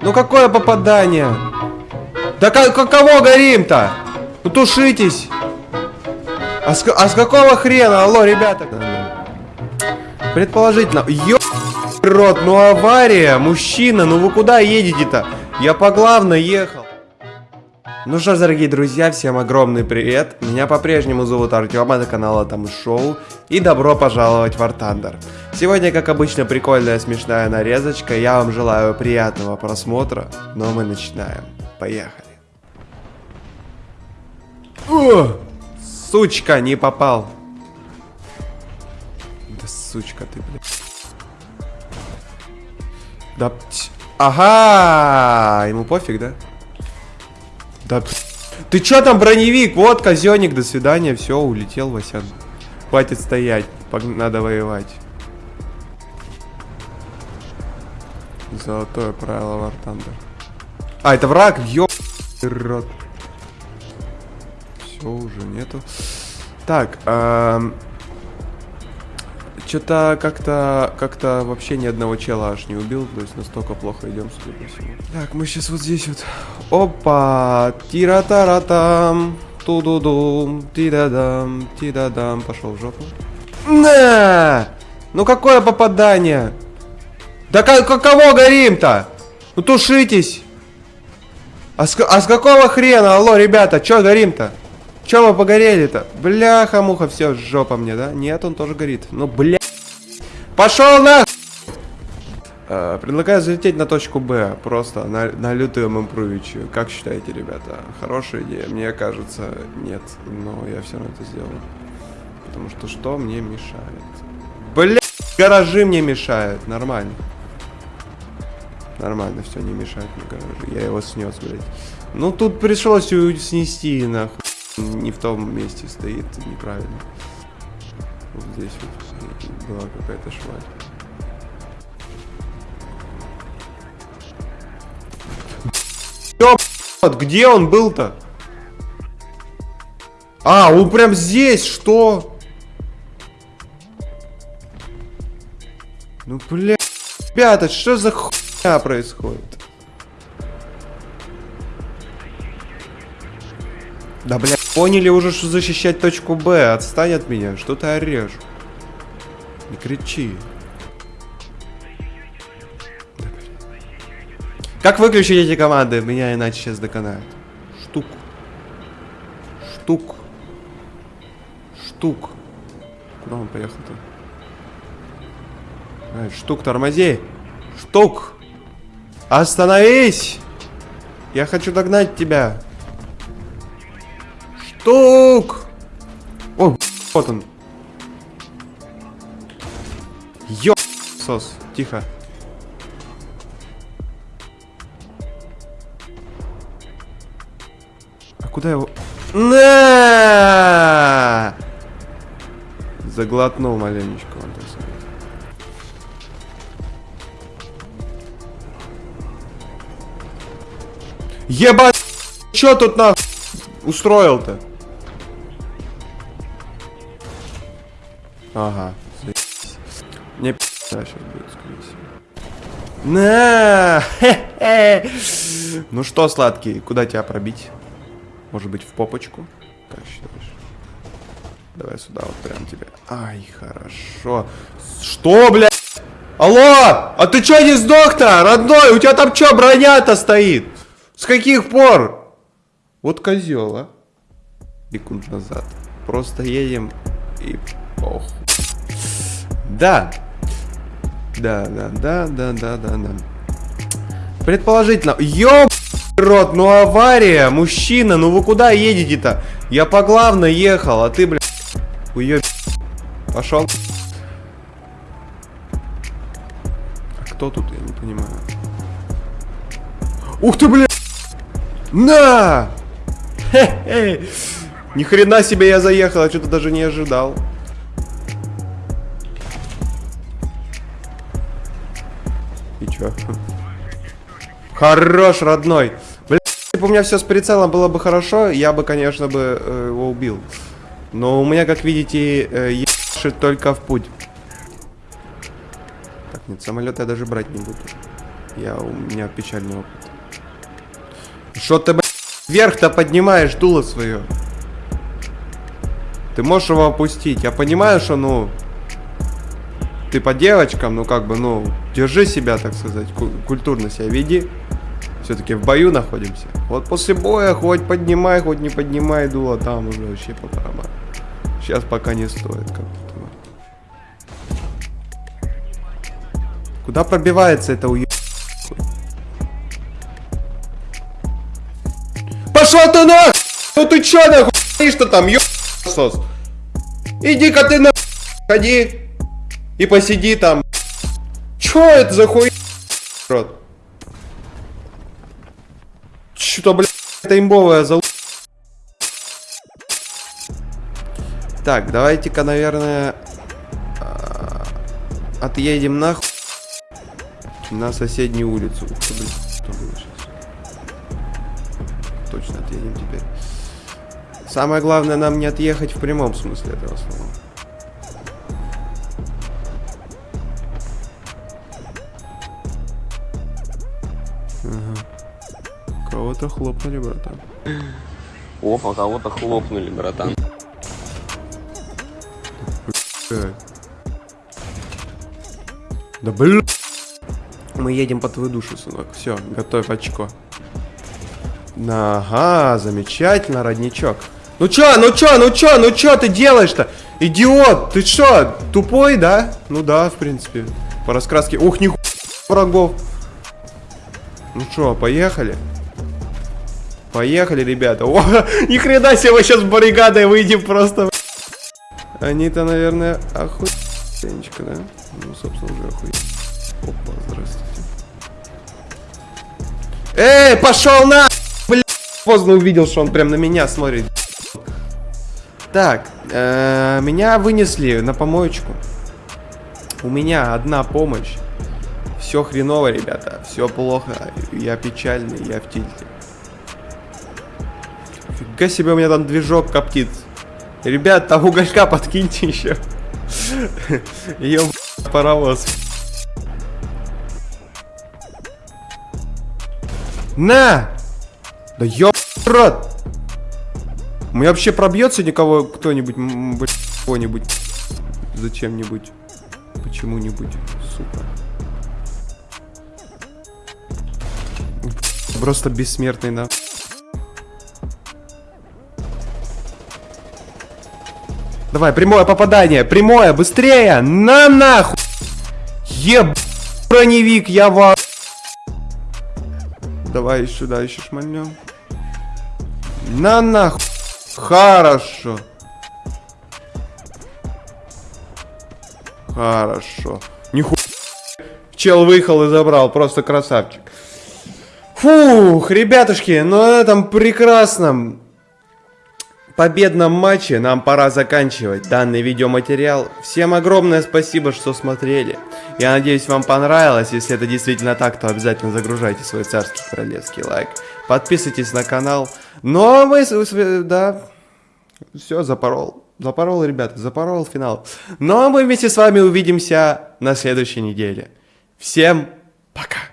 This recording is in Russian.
Ну какое попадание? Да как, кого горим-то? Ну тушитесь! А с, а с какого хрена? Алло, ребята! Предположительно. Ё... Рот, ну авария, мужчина, ну вы куда едете-то? Я по главной ехал. Ну что ж, дорогие друзья, всем огромный привет. Меня по-прежнему зовут Артем, это канал Там Шоу. И добро пожаловать в Thunder. Сегодня, как обычно, прикольная смешная нарезочка. Я вам желаю приятного просмотра, но мы начинаем. Поехали. О! Сучка, не попал. Да сучка ты, блин. Да, ага, ему пофиг, да? Да, ты чё там, броневик? Вот, казённик, до свидания, все, улетел, Васян. Хватит стоять, надо воевать. Золотое правило War Thunder. А, это враг, ёб... рот. Все, уже нету. Так, эм... Что-то как-то как-то вообще ни одного чела аж не убил, то есть настолько плохо идем, судя по всему. Так, мы сейчас вот здесь вот. Опа! Тира-тара-там! Ту-ду-дум! Ти-да-дам! Ти-да-дам! Пошел в жопу. На! Ну какое попадание? Да как, кого горим-то? Ну тушитесь! А с, а с какого хрена? Алло, ребята, чё горим-то? Чё вы погорели-то? Бляха-муха, все, жопа мне, да? Нет, он тоже горит. Ну, бля... Пошел на... Э, предлагаю залететь на точку Б, просто на, на лютую импровичу. Как считаете, ребята? Хорошая идея? Мне кажется, нет. Но я все равно это сделаю. Потому что что мне мешает? Бля, гаражи мне мешают. Нормально. Нормально, все не мешает мне гаражи. Я его снес, блядь. Ну, тут пришлось снести, нахуй не в том месте стоит неправильно. Вот здесь вот была какая-то шваль. Ёб, где он был-то? А, он прям здесь, что? Ну, бля, ребята, что за хуйня происходит? Да, бля, поняли уже, что защищать точку Б. Отстань от меня, что ты орешь? Не кричи. Как выключить эти команды? Меня иначе сейчас доконают. Штук. Штук. Штук. Куда он поехал-то? штук, тормози. Штук. Остановись. Я хочу догнать тебя. Штук! О, вот он. Ё... Сос, тихо. А куда его... На! Заглотнул маленечко. Ебать! Чё тут на устроил-то? Ага. Мне пи*** сейчас будет, скорее всего. На! Ну что, сладкий, куда тебя пробить? Может быть, в попочку? Как считаешь? Давай сюда, вот прям тебе. Ай, хорошо. Что, блядь? Алло! А ты чё не сдох-то, родной? У тебя там чё, броня-то стоит? С каких пор? Вот козел, а? Секунд назад. Просто едем и похуй. Да. Да, да, да, да, да, да, да. Предположительно. Ёб рот, ну авария, мужчина, ну вы куда едете-то? Я по главной ехал, а ты, блядь, уеб... Пошел. А кто тут, я не понимаю. Ух ты, блядь! На! Хе-хе! Ни хрена себе я заехал, я что-то даже не ожидал. Чё? Хорош, родной. Блин, если бы у меня все с прицелом было бы хорошо, я бы, конечно, бы э, его убил. Но у меня, как видите, э, ебашит только в путь. Так, нет, самолет я даже брать не буду. Я, у меня печальный опыт. Что ты, блядь, вверх-то поднимаешь дуло свое? Ты можешь его опустить. Я понимаю, что, ну... Ты по девочкам, ну как бы, ну, держи себя, так сказать, культурно себя веди. Все-таки в бою находимся. Вот после боя хоть поднимай, хоть не поднимай дуло, там уже вообще по барабану. Сейчас пока не стоит как-то. Куда пробивается это уеб... Пошел ты на! Ну ты чё нахуй? Что там, ёб... Иди-ка ты на... Ходи. И посиди там. Чё это за хуй... Рот. Что-то, блядь, это имбовая зал... Так, давайте-ка, наверное, а, отъедем нахуй на соседнюю улицу. Ух ты, блин, что было сейчас? Точно отъедем теперь. Самое главное нам не отъехать в прямом смысле этого слова. Ага. Кого-то хлопнули, братан. Опа, кого-то хлопнули, братан. Да блин. Мы едем по твою душу, сынок. Все, готовь очко. Ага, замечательно, родничок. Ну чё, ну чё, ну чё, ну чё ты делаешь-то? Идиот, ты чё, тупой, да? Ну да, в принципе. По раскраске. Ух, нихуя врагов. Ну чё, поехали? Поехали, ребята. О, ни хрена себе, мы сейчас баррикадой выйдем просто. Они-то, наверное, охуенчика, да? Ну, собственно, уже охуенно. Опа, здравствуйте. Эй, пошел на! Блин, поздно увидел, что он прям на меня смотрит. Так, э, меня вынесли на помоечку. У меня одна помощь. Все хреново, ребята. Все плохо. Я печальный, я в тильте. Фига себе, у меня там движок коптит. Ребят, там уголька подкиньте еще. Ё паровоз. На! Да ёб рот! У меня вообще пробьется никого, кто-нибудь, кого-нибудь, зачем-нибудь, почему-нибудь, сука. Просто бессмертный, да. Давай, прямое попадание, прямое, быстрее, на нахуй! Еб... Броневик, я ва... Давай сюда еще шмальнем. На нахуй. Хорошо. Хорошо. Нихуя. Чел выехал и забрал. Просто красавчик. Фух, ребятушки, ну на этом прекрасном победном матче нам пора заканчивать данный видеоматериал. Всем огромное спасибо, что смотрели. Я надеюсь, вам понравилось. Если это действительно так, то обязательно загружайте свой царский королевский лайк. Подписывайтесь на канал. Ну а мы, да, все, запорол. Запорол, ребята, запорол финал. Ну а мы вместе с вами увидимся на следующей неделе. Всем пока!